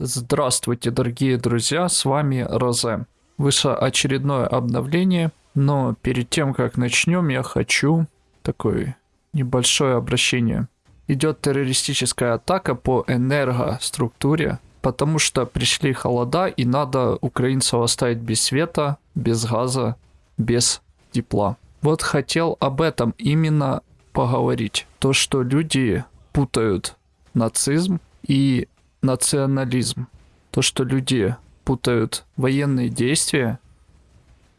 Здравствуйте, дорогие друзья, с вами Розе. Вышло очередное обновление, но перед тем, как начнем, я хочу такое небольшое обращение. Идет террористическая атака по энергоструктуре, потому что пришли холода и надо украинцев оставить без света, без газа, без тепла. Вот хотел об этом именно поговорить. То, что люди путают нацизм и национализм. То, что люди путают военные действия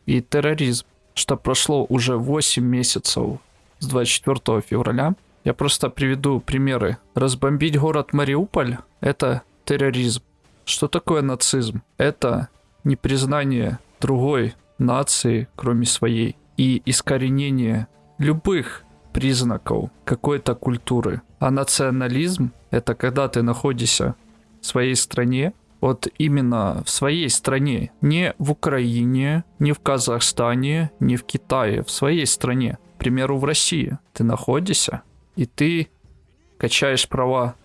и терроризм. Что прошло уже 8 месяцев с 24 февраля. Я просто приведу примеры. Разбомбить город Мариуполь – это терроризм. Что такое нацизм? Это непризнание другой нации, кроме своей, и искоренение любых признаков какой-то культуры. А национализм – это когда ты находишься своей стране, вот именно в своей стране, не в Украине, не в Казахстане, не в Китае, в своей стране. К примеру, в России ты находишься, и ты качаешь права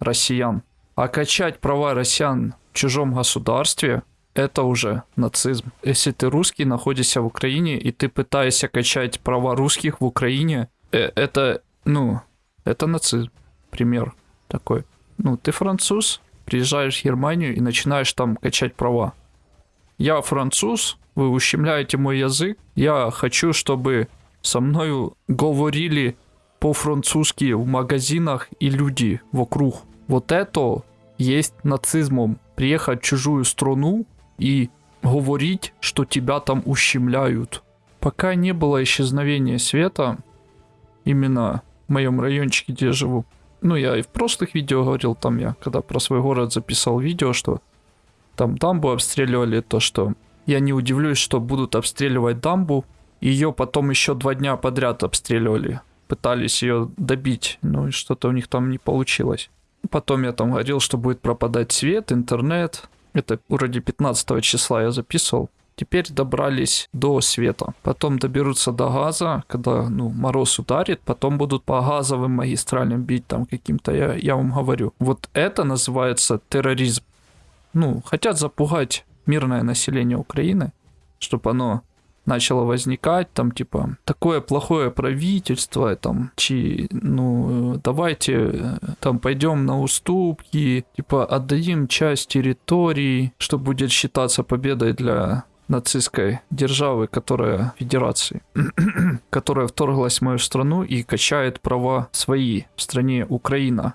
россиян. А качать права россиян в чужом государстве – это уже нацизм. Если ты русский, находишься в Украине, и ты пытаешься качать права русских в Украине, э, это, ну, это нацизм. Пример такой. Ну, ты француз, приезжаешь в Германию и начинаешь там качать права. Я француз, вы ущемляете мой язык, я хочу, чтобы со мною говорили по-французски в магазинах и люди вокруг. Вот это есть нацизмом. Приехать в чужую страну и говорить, что тебя там ущемляют. Пока не было исчезновения света, именно в моем райончике, где я живу, ну, я и в прошлых видео говорил, там я, когда про свой город записал видео, что там дамбу обстреливали, то что я не удивлюсь, что будут обстреливать дамбу. Ее потом еще два дня подряд обстреливали. Пытались ее добить, ну и что-то у них там не получилось. Потом я там говорил, что будет пропадать свет, интернет. Это вроде 15 числа я записывал. Теперь добрались до света. Потом доберутся до газа, когда ну, мороз ударит. Потом будут по газовым магистралям бить там каким-то, я, я вам говорю. Вот это называется терроризм. Ну, хотят запугать мирное население Украины, чтобы оно начало возникать, там, типа, такое плохое правительство, там, чи, ну, давайте, там, пойдем на уступки, типа, отдадим часть территории, что будет считаться победой для нацистской державы, которая федерации, которая вторглась в мою страну и качает права свои в стране Украина.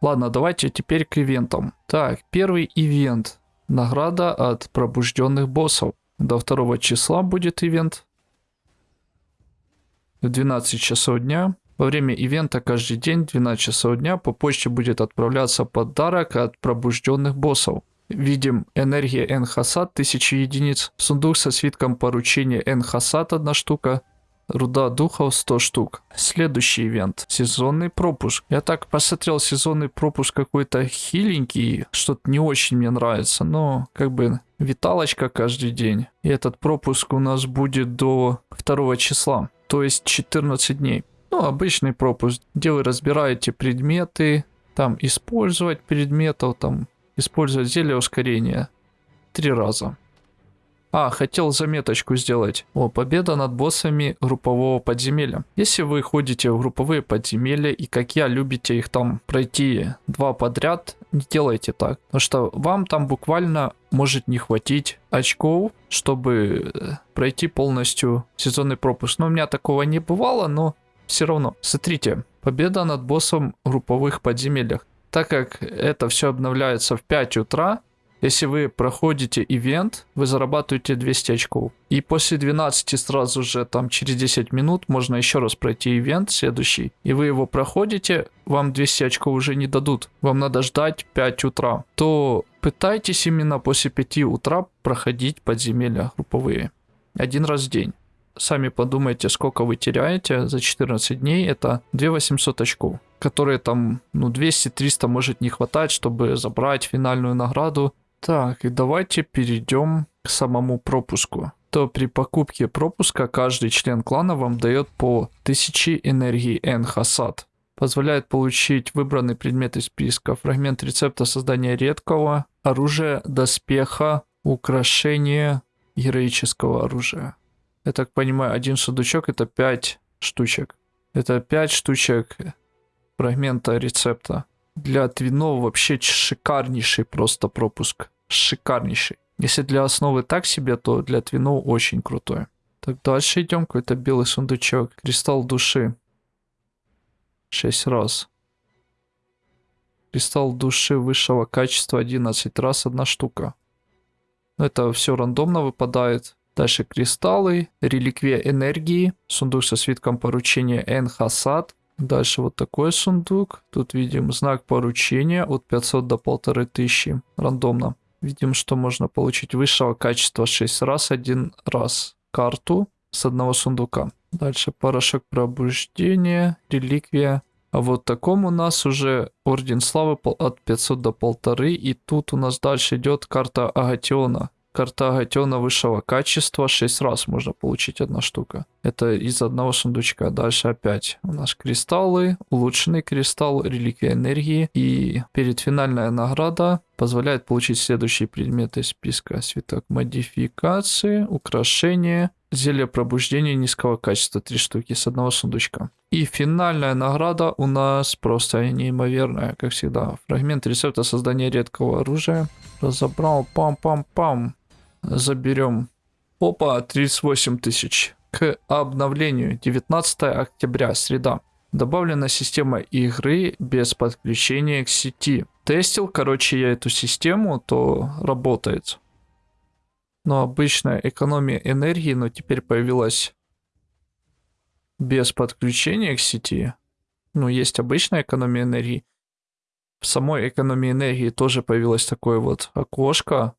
Ладно, давайте теперь к ивентам. Так, первый ивент. Награда от пробужденных боссов. До 2 числа будет ивент. В 12 часов дня. Во время ивента каждый день в 12 часов дня по почте будет отправляться подарок от пробужденных боссов. Видим энергия Энхасад 1000 единиц, сундук со свитком поручения Энхасад 1 штука, руда духов 100 штук. Следующий ивент. Сезонный пропуск. Я так посмотрел сезонный пропуск какой-то хиленький, что-то не очень мне нравится, но как бы виталочка каждый день. И этот пропуск у нас будет до 2 числа, то есть 14 дней. Ну, обычный пропуск, где вы разбираете предметы, там использовать предметов, там Использовать зелье ускорения. Три раза. А, хотел заметочку сделать. О, победа над боссами группового подземелья. Если вы ходите в групповые подземелья и как я любите их там пройти два подряд, не делайте так. Потому что вам там буквально может не хватить очков, чтобы э, пройти полностью сезонный пропуск. Но у меня такого не бывало, но все равно. Смотрите, победа над боссом в групповых подземельях так как это все обновляется в 5 утра, если вы проходите ивент, вы зарабатываете 200 очков. И после 12 сразу же, там через 10 минут, можно еще раз пройти ивент следующий. И вы его проходите, вам 200 очков уже не дадут. Вам надо ждать 5 утра. То пытайтесь именно после 5 утра проходить подземелья групповые. Один раз в день. Сами подумайте, сколько вы теряете за 14 дней. Это 2800 очков которые там, ну, 200-300 может не хватать, чтобы забрать финальную награду. Так, и давайте перейдем к самому пропуску. То при покупке пропуска каждый член клана вам дает по 1000 энергии Энхасад. Позволяет получить выбранный предмет из списка. Фрагмент рецепта создания редкого оружия, доспеха, украшения, героического оружия. Я так понимаю, один сундучок это 5 штучек. Это 5 штучек фрагмента рецепта. Для твинов вообще шикарнейший просто пропуск. Шикарнейший. Если для основы так себе, то для твинов очень крутой. Так, дальше идем. Какой-то белый сундучок. Кристалл души. 6 раз. Кристалл души высшего качества 11 раз, одна штука. Это все рандомно выпадает. Дальше кристаллы, реликвия энергии, сундук со свитком поручения Энхасад. Дальше вот такой сундук. Тут видим знак поручения от 500 до 1500. Рандомно. Видим, что можно получить высшего качества 6 раз, один раз карту с одного сундука. Дальше порошок пробуждения, реликвия. А вот таком у нас уже Орден Славы от 500 до 1500. И тут у нас дальше идет карта Агатиона. Карта Агатиона высшего качества 6 раз можно получить одна штука. Это из одного сундучка. Дальше опять у нас кристаллы, улучшенный кристалл, реликвия энергии. И перед финальная награда позволяет получить следующие предметы из списка. Свиток модификации, украшения, зелье пробуждения низкого качества 3 штуки с одного сундучка. И финальная награда у нас просто неимоверная, как всегда. Фрагмент рецепта создания редкого оружия. Разобрал, пам-пам-пам заберем. Опа, 38 тысяч. К обновлению 19 октября, среда. Добавлена система игры без подключения к сети. Тестил, короче, я эту систему, то работает. Но обычная экономия энергии, но теперь появилась без подключения к сети. Ну, есть обычная экономия энергии. В самой экономии энергии тоже появилось такое вот окошко,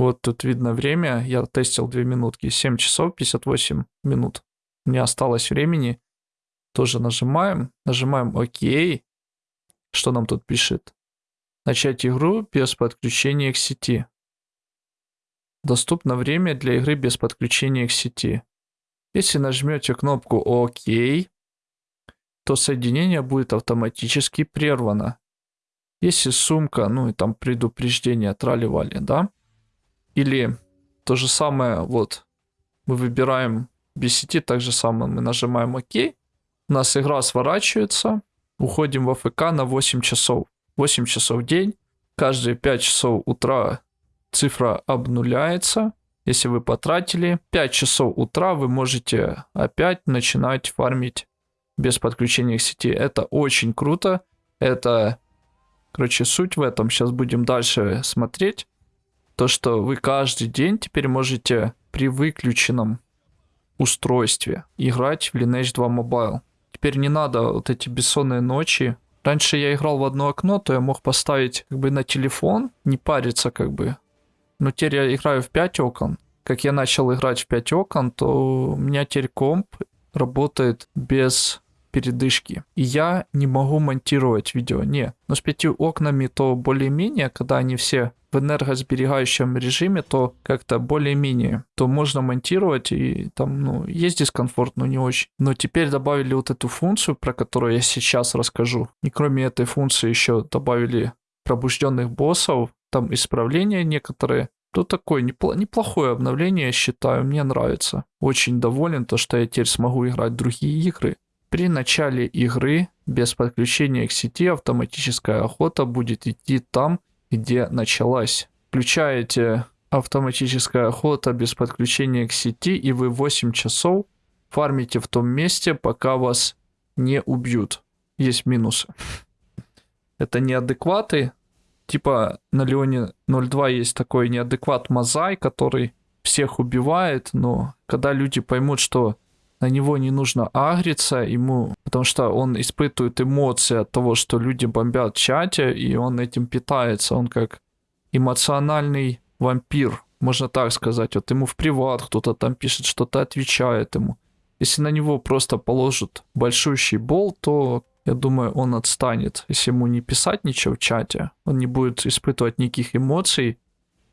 вот тут видно время. Я тестил 2 минутки. 7 часов 58 минут. Не осталось времени. Тоже нажимаем. Нажимаем ОК. Что нам тут пишет? Начать игру без подключения к сети. Доступно время для игры без подключения к сети. Если нажмете кнопку ОК, то соединение будет автоматически прервано. Если сумка, ну и там предупреждение трали-вали, да? Или то же самое, вот, мы выбираем сети, так же самое мы нажимаем ОК, у нас игра сворачивается, уходим в АФК на 8 часов. 8 часов в день, каждые 5 часов утра цифра обнуляется. Если вы потратили 5 часов утра, вы можете опять начинать фармить без подключения к сети. Это очень круто. Это, короче, суть в этом. Сейчас будем дальше смотреть то, что вы каждый день теперь можете при выключенном устройстве играть в Lineage 2 Mobile. Теперь не надо вот эти бессонные ночи. Раньше я играл в одно окно, то я мог поставить как бы на телефон, не париться как бы. Но теперь я играю в 5 окон. Как я начал играть в 5 окон, то у меня теперь комп работает без передышки. И я не могу монтировать видео, не. Но с пятью окнами то более-менее, когда они все в энергосберегающем режиме, то как-то более-менее, то можно монтировать и там, ну, есть дискомфорт, но не очень. Но теперь добавили вот эту функцию, про которую я сейчас расскажу. И кроме этой функции еще добавили пробужденных боссов, там исправления некоторые. То такое непло- неплохое обновление, я считаю, мне нравится. Очень доволен, то что я теперь смогу играть другие игры. При начале игры без подключения к сети автоматическая охота будет идти там, где началась. Включаете автоматическая охота без подключения к сети, и вы 8 часов фармите в том месте, пока вас не убьют. Есть минусы. Это неадекваты. Типа на Леоне 02 есть такой неадекват Мазай, который всех убивает, но когда люди поймут, что на него не нужно агриться ему, потому что он испытывает эмоции от того, что люди бомбят в чате, и он этим питается. Он как эмоциональный вампир, можно так сказать. Вот ему в приват кто-то там пишет, что-то отвечает ему. Если на него просто положат большущий бол, то я думаю, он отстанет. Если ему не писать ничего в чате, он не будет испытывать никаких эмоций,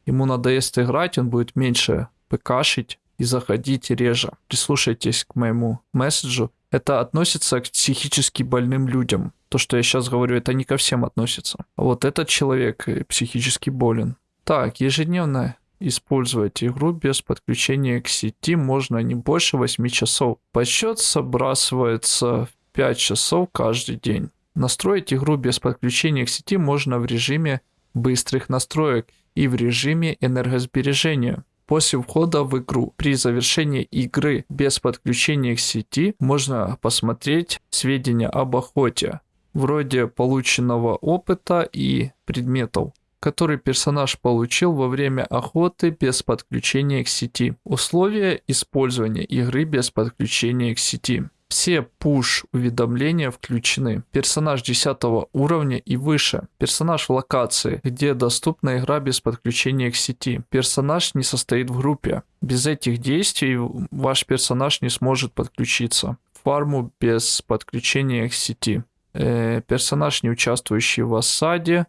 ему надоест играть, он будет меньше пкшить, и заходите реже. Прислушайтесь к моему месседжу Это относится к психически больным людям. То, что я сейчас говорю, это не ко всем относится. А вот этот человек психически болен. Так, ежедневно использовать игру без подключения к сети можно не больше 8 часов. Подсчет сбрасывается в 5 часов каждый день. Настроить игру без подключения к сети можно в режиме быстрых настроек и в режиме энергосбережения. После входа в игру при завершении игры без подключения к сети можно посмотреть сведения об охоте, вроде полученного опыта и предметов, который персонаж получил во время охоты без подключения к сети. Условия использования игры без подключения к сети. Все пуш-уведомления включены. Персонаж 10 уровня и выше. Персонаж в локации, где доступна игра без подключения к сети. Персонаж не состоит в группе. Без этих действий ваш персонаж не сможет подключиться. Фарму без подключения к сети. Э, персонаж, не участвующий в осаде.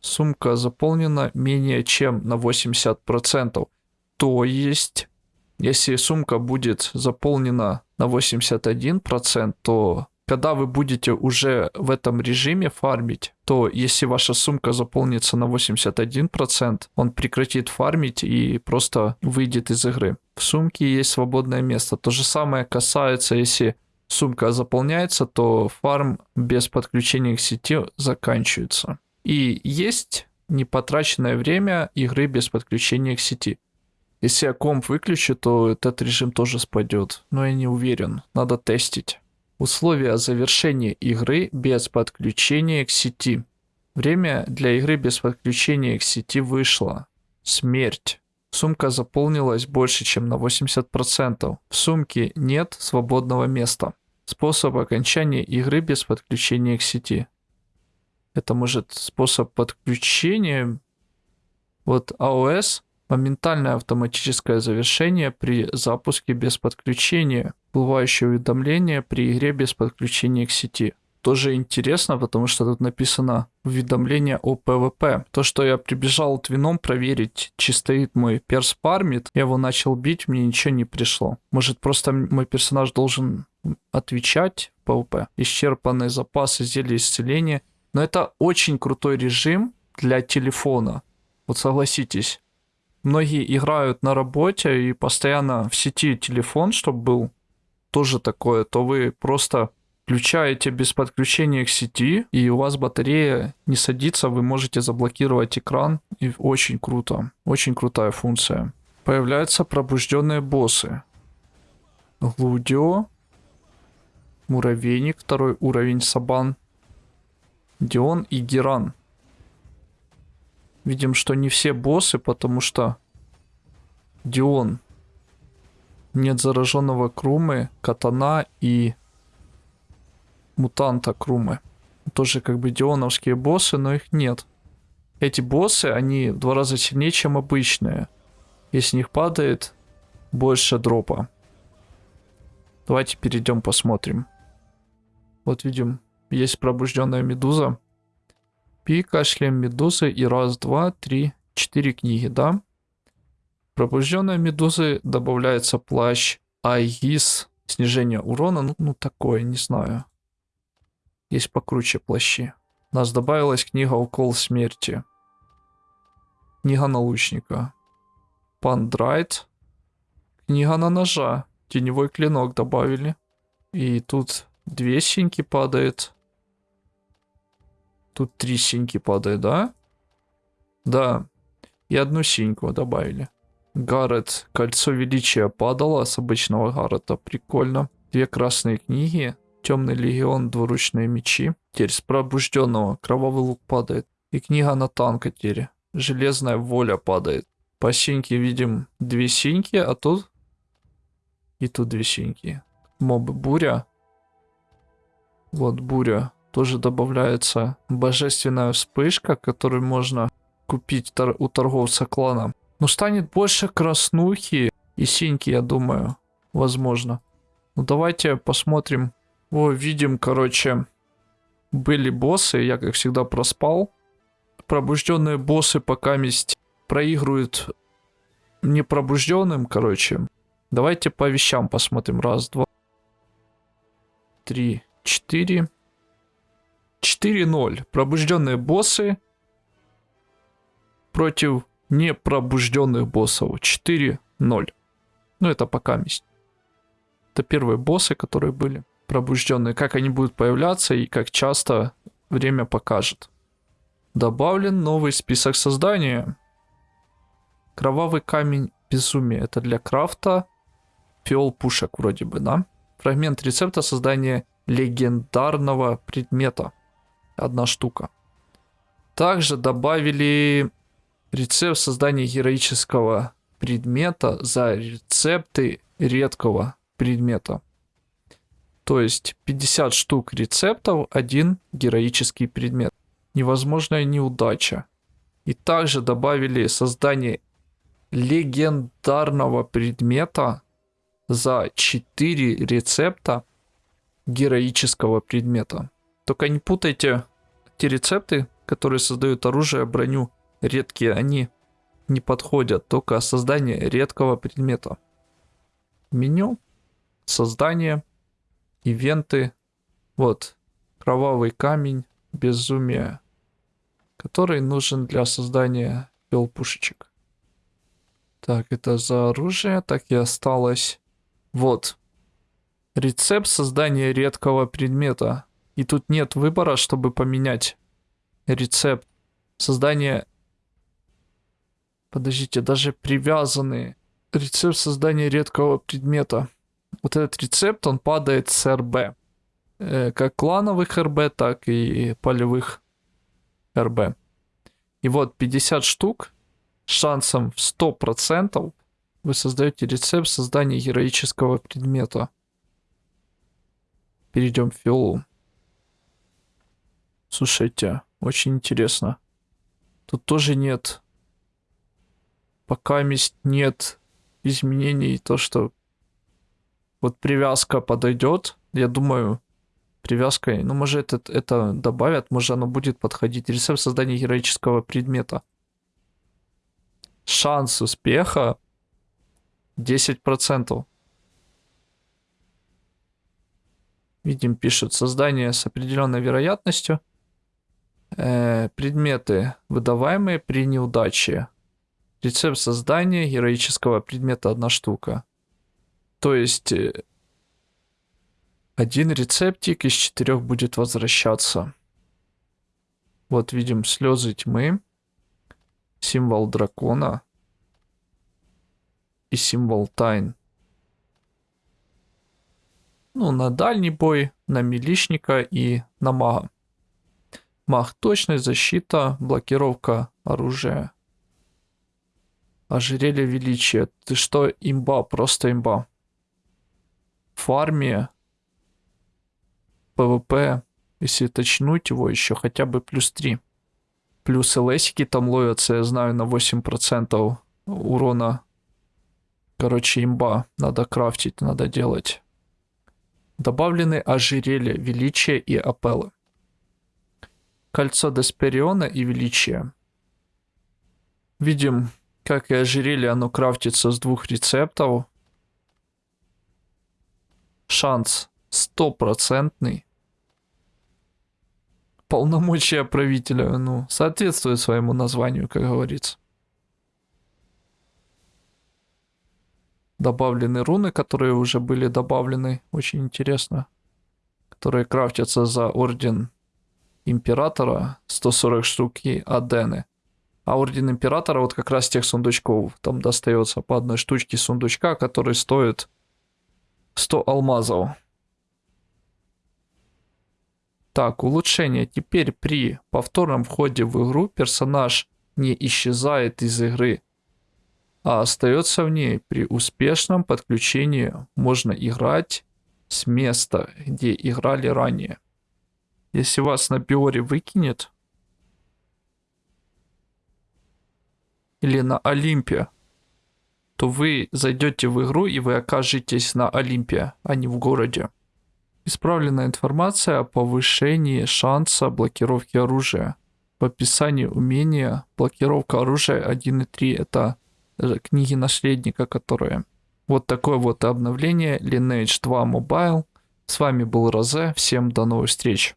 Сумка заполнена менее чем на 80%. То есть если сумка будет заполнена на 81%, то когда вы будете уже в этом режиме фармить, то если ваша сумка заполнится на 81%, он прекратит фармить и просто выйдет из игры. В сумке есть свободное место. То же самое касается, если сумка заполняется, то фарм без подключения к сети заканчивается. И есть непотраченное время игры без подключения к сети. Если я комп выключу, то этот режим тоже спадет. Но я не уверен. Надо тестить. Условия завершения игры без подключения к сети. Время для игры без подключения к сети вышло. Смерть. Сумка заполнилась больше, чем на 80%. В сумке нет свободного места. Способ окончания игры без подключения к сети. Это может способ подключения. Вот AOS Моментальное автоматическое завершение при запуске без подключения. Всплывающее уведомление при игре без подключения к сети. Тоже интересно, потому что тут написано уведомление о PvP. То, что я прибежал твином проверить, чи стоит мой перс фармит, я его начал бить, мне ничего не пришло. Может просто мой персонаж должен отвечать PvP. Исчерпанные запасы зелья исцеления. Но это очень крутой режим для телефона. Вот согласитесь многие играют на работе и постоянно в сети телефон, чтобы был тоже такое, то вы просто включаете без подключения к сети, и у вас батарея не садится, вы можете заблокировать экран, и очень круто, очень крутая функция. Появляются пробужденные боссы. Глудио, Муравейник, второй уровень Сабан, Дион и Геран. Видим, что не все боссы, потому что Дион. Нет зараженного Крумы, Катана и мутанта Крумы. Тоже как бы дионовские боссы, но их нет. Эти боссы, они в два раза сильнее, чем обычные. Если них падает больше дропа. Давайте перейдем посмотрим. Вот видим, есть пробужденная медуза. Пика, шлем медузы и раз, два, три, четыре книги, да? Пробужденной медузы добавляется плащ Айгис. Снижение урона, ну, ну такое, не знаю. Есть покруче плащи. У нас добавилась книга Укол смерти. Книга налучника. Пандрайт. Книга на ножа. Теневой клинок добавили. И тут две синьки падает. Тут три синьки падает, да? Да. И одну синьку добавили. Гаррет. Кольцо величия падало с обычного Гаррета. Прикольно. Две красные книги. Темный легион, двуручные мечи. Теперь с пробужденного. Кровавый лук падает. И книга на танкотере. Железная воля падает. По синьке видим две синьки, а тут... И тут две синьки. Мобы буря. Вот буря. Тоже добавляется божественная вспышка, которую можно купить у торговца клана. Ну, станет больше краснухи и синьки, я думаю. Возможно. Ну, давайте посмотрим. О, видим, короче, были боссы. Я, как всегда, проспал. Пробужденные боссы пока месть проигрывают непробужденным, короче. Давайте по вещам посмотрим. Раз, два. 3, 4. 4-0. Пробужденные боссы против непробужденных боссов. 4-0. Ну, это пока месть. Это первые боссы, которые были пробужденные. Как они будут появляться и как часто время покажет. Добавлен новый список создания. Кровавый камень безумия. Это для крафта. Фиол пушек вроде бы, да? Фрагмент рецепта создания легендарного предмета. Одна штука. Также добавили рецепт создания героического предмета за рецепты редкого предмета. То есть 50 штук рецептов, один героический предмет. Невозможная неудача. И также добавили создание легендарного предмета за 4 рецепта героического предмета. Только не путайте те рецепты, которые создают оружие, броню, редкие, они не подходят, только создание редкого предмета. Меню, создание, ивенты, вот, кровавый камень, безумие, который нужен для создания пушечек. Так, это за оружие, так и осталось. Вот. Рецепт создания редкого предмета. И тут нет выбора, чтобы поменять рецепт. Создание... Подождите, даже привязанные. Рецепт создания редкого предмета. Вот этот рецепт, он падает с РБ. Э, как клановых РБ, так и полевых РБ. И вот 50 штук шансом в 100% вы создаете рецепт создания героического предмета. Перейдем в фиолу. Слушайте, очень интересно. Тут тоже нет... Пока нет изменений, то, что вот привязка подойдет, я думаю, привязкой, ну, может, это, это добавят, может, оно будет подходить. Рецепт создания героического предмета. Шанс успеха 10%. Видим, пишут создание с определенной вероятностью. Э, предметы, выдаваемые при неудаче. Рецепт создания героического предмета одна штука. То есть э, один рецептик из четырех будет возвращаться. Вот видим слезы тьмы, символ дракона и символ тайн. Ну, на дальний бой, на милишника и на мага. Маг точность, защита, блокировка оружия. Ожерелье величия. Ты что, имба, просто имба. Фармия. PvP. Если точнуть его еще хотя бы плюс 3. Плюс лсики там ловятся, я знаю, на 8% урона. Короче, имба. Надо крафтить, надо делать. Добавлены ожерелья, величия и апеллы. Кольцо Деспериона и величия. Видим, как и ожерелье, оно крафтится с двух рецептов. Шанс стопроцентный. Полномочия правителя, ну, соответствует своему названию, как говорится. добавлены руны, которые уже были добавлены. Очень интересно. Которые крафтятся за орден императора. 140 штук и адены. А орден императора вот как раз тех сундучков. Там достается по одной штучке сундучка, который стоит 100 алмазов. Так, улучшение. Теперь при повторном входе в игру персонаж не исчезает из игры а остается в ней. При успешном подключении можно играть с места, где играли ранее. Если вас на Биоре выкинет, или на Олимпе, то вы зайдете в игру и вы окажетесь на Олимпе, а не в городе. Исправленная информация о повышении шанса блокировки оружия. В описании умения блокировка оружия 1.3 это Э, книги наследника, которые... Вот такое вот обновление Lineage 2 Mobile. С вами был Розе, всем до новых встреч.